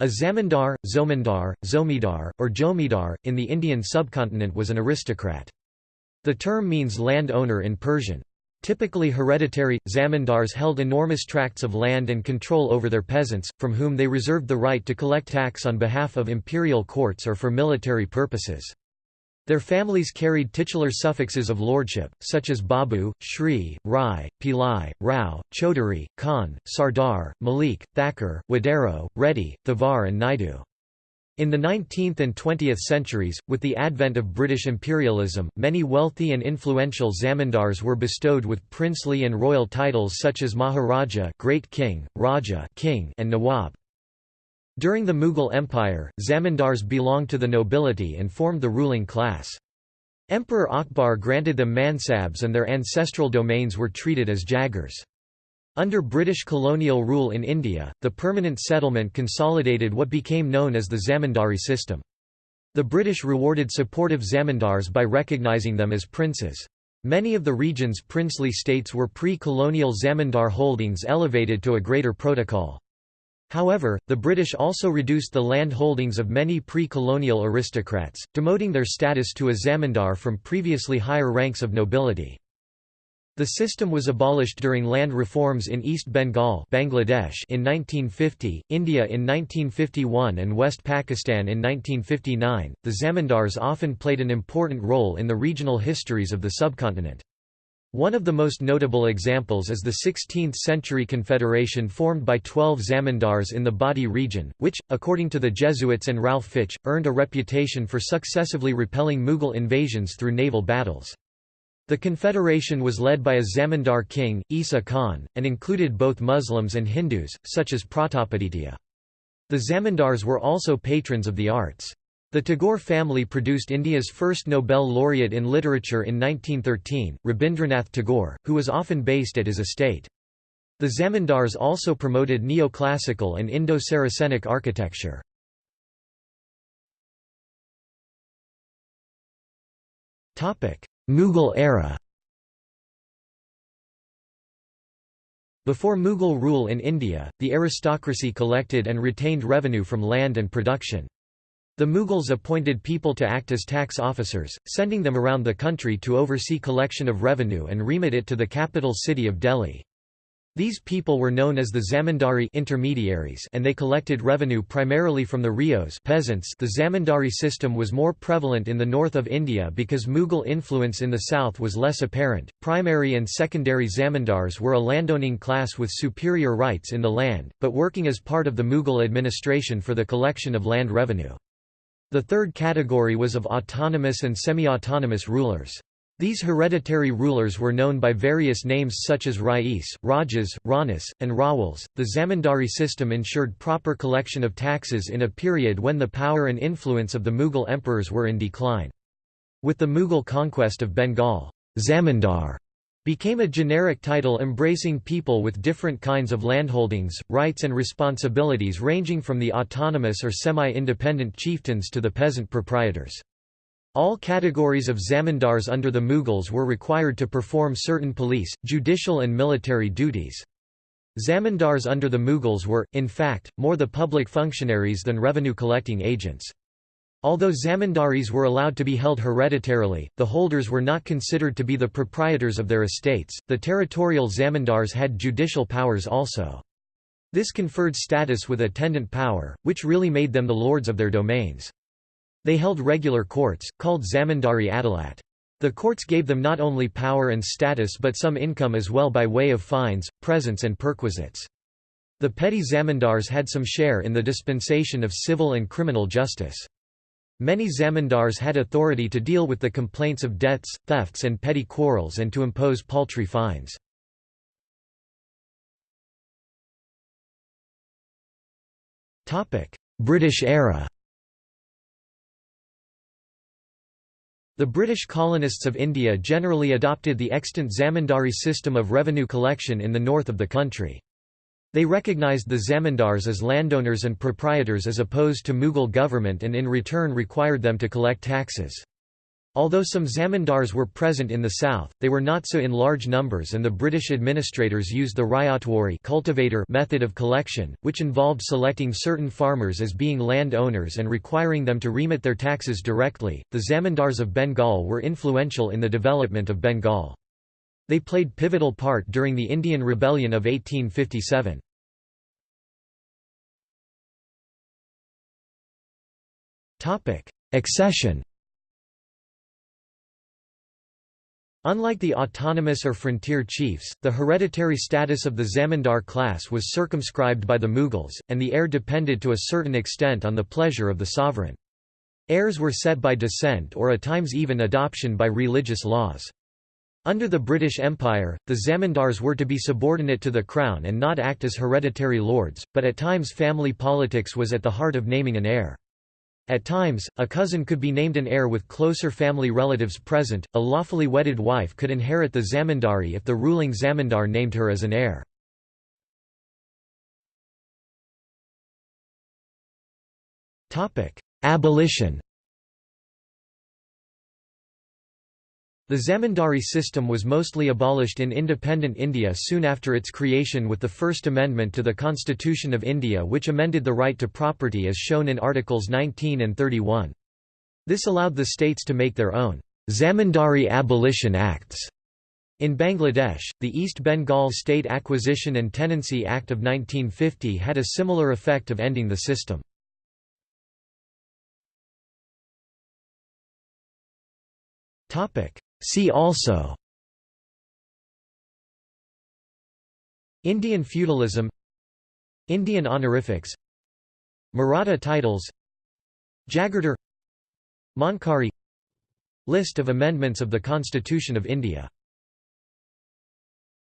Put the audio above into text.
A zamindar, zomindar, zomidar, or jomidar, in the Indian subcontinent was an aristocrat. The term means land owner in Persian. Typically hereditary, zamindars held enormous tracts of land and control over their peasants, from whom they reserved the right to collect tax on behalf of imperial courts or for military purposes. Their families carried titular suffixes of lordship, such as Babu, Shri, Rai, Pillai, Rao, Chaudhuri, Khan, Sardar, Malik, Thakur, Wadero, Reddy, Thavar and Naidu. In the 19th and 20th centuries, with the advent of British imperialism, many wealthy and influential zamindars were bestowed with princely and royal titles such as Maharaja Great King, Raja King, and Nawab. During the Mughal Empire, zamindars belonged to the nobility and formed the ruling class. Emperor Akbar granted them mansabs and their ancestral domains were treated as jagirs. Under British colonial rule in India, the permanent settlement consolidated what became known as the zamindari system. The British rewarded supportive zamindars by recognising them as princes. Many of the region's princely states were pre-colonial zamindar holdings elevated to a greater protocol. However, the British also reduced the land holdings of many pre-colonial aristocrats, demoting their status to a zamindar from previously higher ranks of nobility. The system was abolished during land reforms in East Bengal Bangladesh in 1950, India in 1951 and West Pakistan in 1959. The zamindars often played an important role in the regional histories of the subcontinent. One of the most notable examples is the 16th-century confederation formed by twelve zamindars in the Bhati region, which, according to the Jesuits and Ralph Fitch, earned a reputation for successively repelling Mughal invasions through naval battles. The confederation was led by a zamindar king, Isa Khan, and included both Muslims and Hindus, such as Pratapaditya. The zamindars were also patrons of the arts. The Tagore family produced India's first Nobel laureate in literature in 1913, Rabindranath Tagore, who was often based at his estate. The zamindars also promoted neoclassical and Indo-Saracenic architecture. Mughal era Before Mughal rule in India, the aristocracy collected and retained revenue from land and production. The Mughals appointed people to act as tax officers, sending them around the country to oversee collection of revenue and remit it to the capital city of Delhi. These people were known as the zamindari intermediaries and they collected revenue primarily from the ryots peasants the zamindari system was more prevalent in the north of India because Mughal influence in the south was less apparent. Primary and secondary zamindars were a landowning class with superior rights in the land, but working as part of the Mughal administration for the collection of land revenue. The third category was of autonomous and semi-autonomous rulers. These hereditary rulers were known by various names such as Rais, Rajas, Ranas, and Rawals. The zamindari system ensured proper collection of taxes in a period when the power and influence of the Mughal emperors were in decline. With the Mughal conquest of Bengal, zamindar became a generic title embracing people with different kinds of landholdings, rights and responsibilities ranging from the autonomous or semi-independent chieftains to the peasant proprietors. All categories of zamindars under the Mughals were required to perform certain police, judicial and military duties. Zamindars under the Mughals were, in fact, more the public functionaries than revenue-collecting agents. Although zamindaris were allowed to be held hereditarily, the holders were not considered to be the proprietors of their estates. The territorial zamindars had judicial powers also. This conferred status with attendant power, which really made them the lords of their domains. They held regular courts, called zamindari adalat. The courts gave them not only power and status but some income as well by way of fines, presents and perquisites. The petty zamindars had some share in the dispensation of civil and criminal justice. Many zamindars had authority to deal with the complaints of debts, thefts and petty quarrels and to impose paltry fines. British era The British colonists of India generally adopted the extant zamindari system of revenue collection in the north of the country. They recognized the zamindars as landowners and proprietors as opposed to Mughal government and in return required them to collect taxes. Although some zamindars were present in the south, they were not so in large numbers and the British administrators used the ryotwari cultivator method of collection, which involved selecting certain farmers as being land owners and requiring them to remit their taxes directly. The zamindars of Bengal were influential in the development of Bengal. They played pivotal part during the Indian Rebellion of 1857. Accession Unlike the autonomous or frontier chiefs, the hereditary status of the zamindar class was circumscribed by the Mughals, and the heir depended to a certain extent on the pleasure of the sovereign. Heirs were set by descent or at times even adoption by religious laws. Under the British Empire, the zamindars were to be subordinate to the crown and not act as hereditary lords, but at times family politics was at the heart of naming an heir. At times, a cousin could be named an heir with closer family relatives present. A lawfully wedded wife could inherit the zamindari if the ruling zamindar named her as an heir. Abolition. The zamindari system was mostly abolished in independent India soon after its creation with the First Amendment to the Constitution of India which amended the right to property as shown in Articles 19 and 31. This allowed the states to make their own Zamindari Abolition Acts. In Bangladesh, the East Bengal State Acquisition and Tenancy Act of 1950 had a similar effect of ending the system. See also Indian feudalism Indian honorifics Maratha titles Jagirdar Mankari List of amendments of the Constitution of India